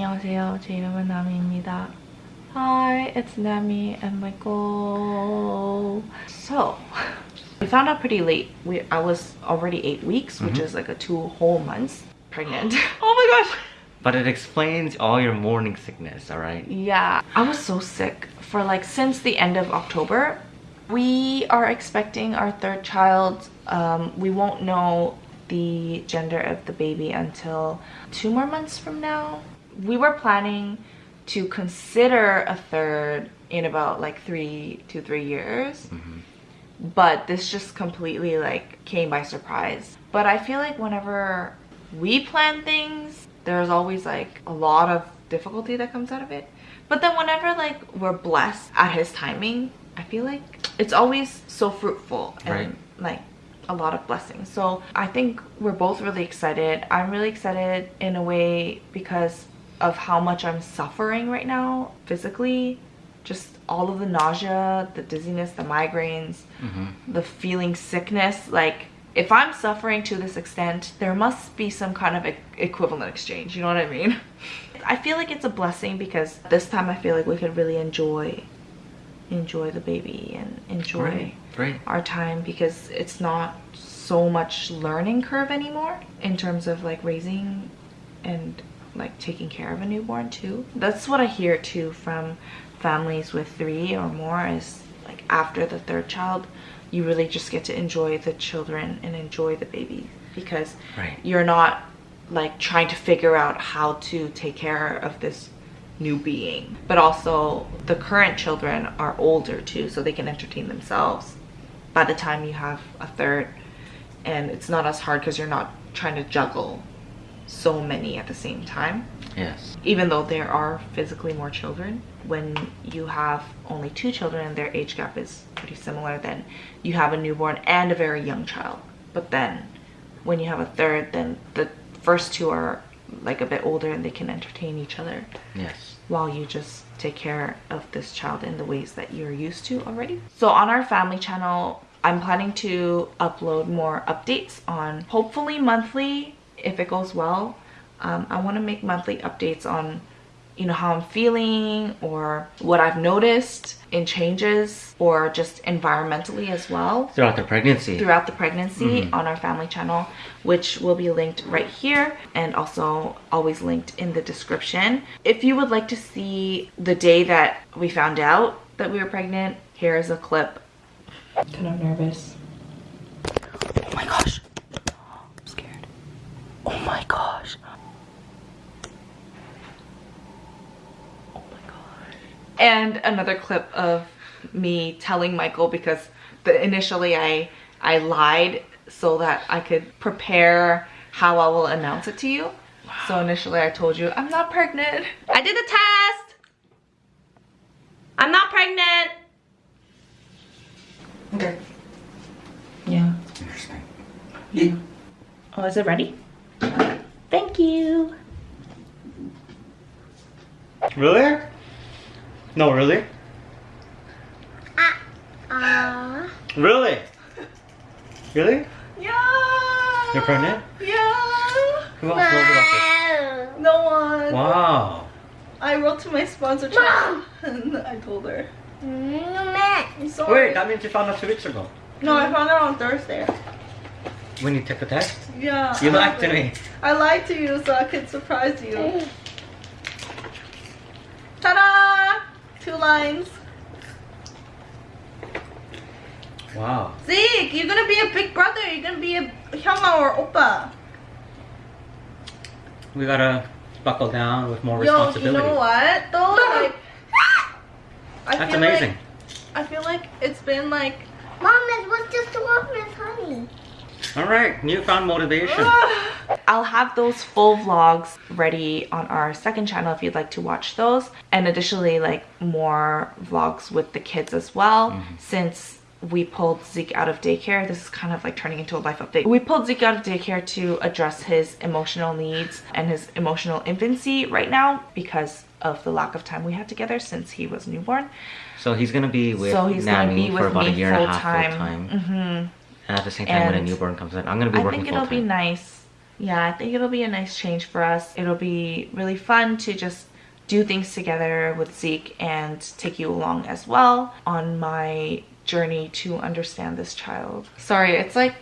안녕하세요. 제 이름은 나미입니다. Hi, it's Nami and Michael. So, we found out pretty late. We I was already eight weeks, which Mhm. is like a two whole months pregnant. oh my gosh. But it explains all your morning sickness, alright? Yeah, I was so sick for like since the end of October. We are expecting our third child. Um, we won't know the gender of the baby until two more months from now. We were planning to consider a third in about like three to three years. Mm-hmm. But this just completely like came by surprise. But I feel like whenever we plan things, there's always like a lot of difficulty that comes out of it. But then whenever like we're blessed at his timing, I feel like it's always so fruitful and Right. like a lot of blessings. So I think we're both really excited. I'm really excited in a way because of how much I'm suffering right now physically. Just all of the nausea, the dizziness, the migraines, mm-hmm. the feeling sickness. Like if I'm suffering to this extent, there must be some kind of e- equivalent exchange. You know what I mean? I feel like it's a blessing because this time I feel like we could really enjoy enjoy the baby and enjoy Right, right. our time because it's not so much learning curve anymore in terms of like raising and like taking care of a newborn too. That's what I hear too from families with three or more is like after the third child, you really just get to enjoy the children and enjoy the baby because Right. you're not like trying to figure out how to take care of this new being. But also the current children are older too, so they can entertain themselves by the time you have a third. And it's not as hard because you're not trying to juggle so many at the same time. Yes. Even though there are physically more children, when you have only two children and their age gap is pretty similar, then you have a newborn and a very young child. But then when you have a third, then the first two are like a bit older and they can entertain each other Yes. while you just take care of this child in the ways that you're used to already. So on our family channel, I'm planning to upload more updates on hopefully monthly if it goes well. Um, I want to make monthly updates on you know how I'm feeling or what I've noticed in changes or just environmentally as well Throughout the pregnancy. throughout the pregnancy on our family channel, which will be linked right here and also always linked in the description. If you would like to see the day that we found out that we were pregnant, here is a clip. Kind of nervous. Oh my gosh. Oh my gosh. Oh my gosh. And another clip of me telling Michael because the, initially I I lied so that I could prepare how I will announce it to you. So initially I told you I'm not pregnant. I did the test. I'm not pregnant. Okay. Yeah. Interesting. Yeah. Oh, is it ready? Thank you. Really? No, really? Uh, Really? Really? Yeah. You're pregnant? Yeah. Who else knows about No one. Wow. I wrote to my sponsor chat and I told her. I'm sorry. Wait, that means you found out two weeks ago. No, I found out on Thursday. When you took the test? Yeah. You I lied to me. I lied to you so I could surprise you. Ta-da! Two lines. Wow. Zeke, you're gonna be a big brother. You're gonna be a hyunga or oppa. We gotta buckle down with more Yo, you know what? Though, like, I That's feel amazing. Like, I feel like it's been like. Mom, it was just one Miss Honey. All right, newfound motivation. I'll have those full vlogs ready on our second channel if you'd like to watch those. And additionally, like more vlogs with the kids as well. Since we pulled Zeke out of daycare, this is kind of like turning into a life update. We pulled Zeke out of daycare to address his emotional needs and his emotional infancy right now because of the lack of time we had together since he was newborn. So he's gonna be with so he's gonna Nami be for with about a year and a half time. full time. hmm And at the same time when a newborn comes in, I'm gonna be working I think it'll be nice yeah, I think it'll be a nice change for us. It'll be really fun to just do things together with Zeke and take you along as well on my journey to understand this child. Sorry, it's like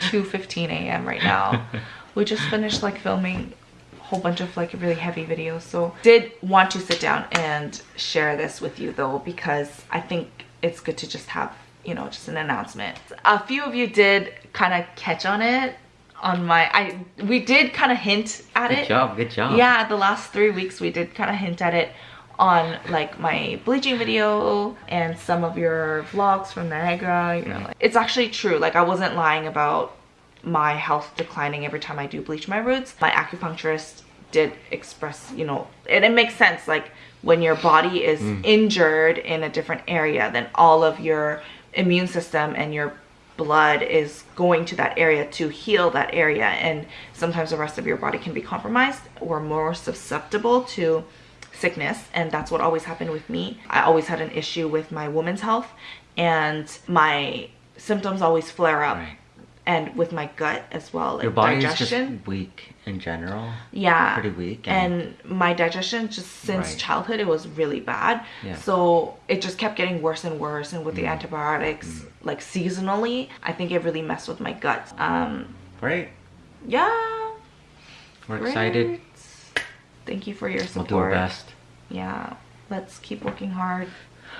2:15 a.m. right now. we just finished like filming a whole bunch of like really heavy videos. So did want to sit down and share this with you though because I think it's good to just have, you know, just an announcement. A few of you did kind of catch on it on my I we did kind of hint at Good it. Good job, good job. Yeah, the last three weeks we did kind of hint at it on like my bleaching video and some of your vlogs from Niagara. You know, like, it's actually true. Like I wasn't lying about my health declining every time I do bleach my roots. My acupuncturist did express, you know, and it makes sense. Like when your body is mm. injured in a different area, then all of your immune system and your blood is going to that area to heal that area. And sometimes the rest of your body can be compromised or more susceptible to sickness. And that's what always happened with me. I always had an issue with my woman's health and my symptoms always flare up. Right. And with my gut as well like Your body's digestion just weak in general. yeah pretty weak and, my digestion just since Right. childhood it was really bad Yeah. so it just kept getting worse and worse and with the Mm. antibiotics like seasonally i think it really messed with my gut um Great. yeah We're excited. thank you for your support. We'll do our best. yeah let's keep working hard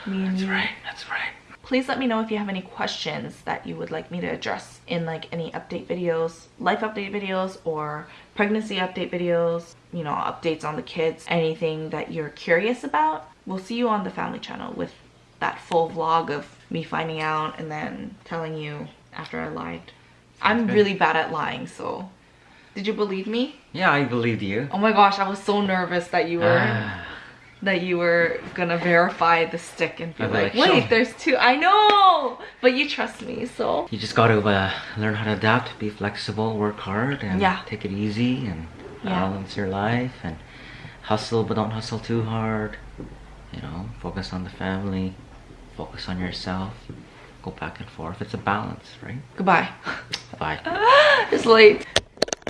me and That's you right. That's right. Please let me know if you have any questions that you would like me to address in like any update videos life update videos or pregnancy update videos you know updates on the kids anything that you're curious about. We'll see you on the family channel with that full vlog of me finding out and then telling you after i lied. I'm good. really bad at lying so. Did you believe me? Yeah, I believed you. oh my gosh i was so nervous that you were. Ah, that you were gonna verify the stick and be like, like, wait, me." there's two. I know, but you trust me, so you just got to uh, learn how to adapt, be flexible, work hard, and Yeah. take it easy and Yeah. balance your life and hustle, but don't hustle too hard. You know, focus on the family, focus on yourself. Go back and forth. It's a balance, right? goodbye. Bye. it's late.